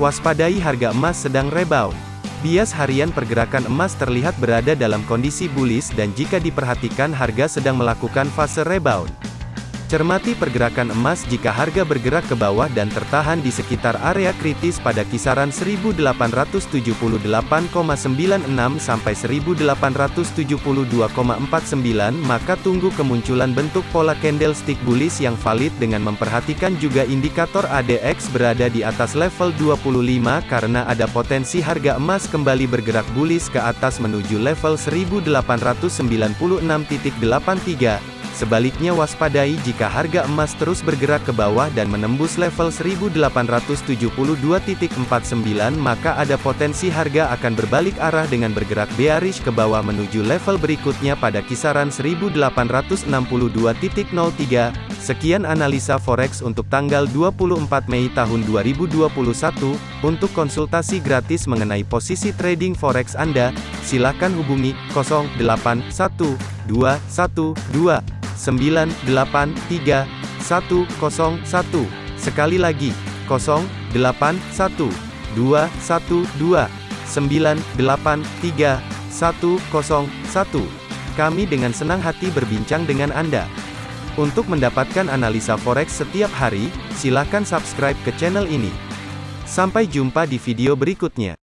Waspadai harga emas sedang rebound. Bias harian pergerakan emas terlihat berada dalam kondisi bullish dan jika diperhatikan harga sedang melakukan fase rebound. Cermati pergerakan emas jika harga bergerak ke bawah dan tertahan di sekitar area kritis pada kisaran 1878,96 sampai 1872,49 maka tunggu kemunculan bentuk pola candlestick bullish yang valid dengan memperhatikan juga indikator ADX berada di atas level 25 karena ada potensi harga emas kembali bergerak bullish ke atas menuju level 1896.83 Sebaliknya waspadai jika harga emas terus bergerak ke bawah dan menembus level 1872.49 maka ada potensi harga akan berbalik arah dengan bergerak bearish ke bawah menuju level berikutnya pada kisaran 1862.03. Sekian analisa forex untuk tanggal 24 Mei tahun 2021. Untuk konsultasi gratis mengenai posisi trading forex Anda, silakan hubungi 081212 983 101. Sekali lagi, 081 212 983 101. Kami dengan senang hati berbincang dengan Anda. Untuk mendapatkan analisa forex setiap hari, silakan subscribe ke channel ini. Sampai jumpa di video berikutnya.